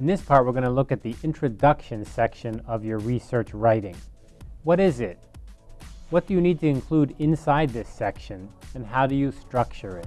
In this part, we're going to look at the introduction section of your research writing. What is it? What do you need to include inside this section, and how do you structure it?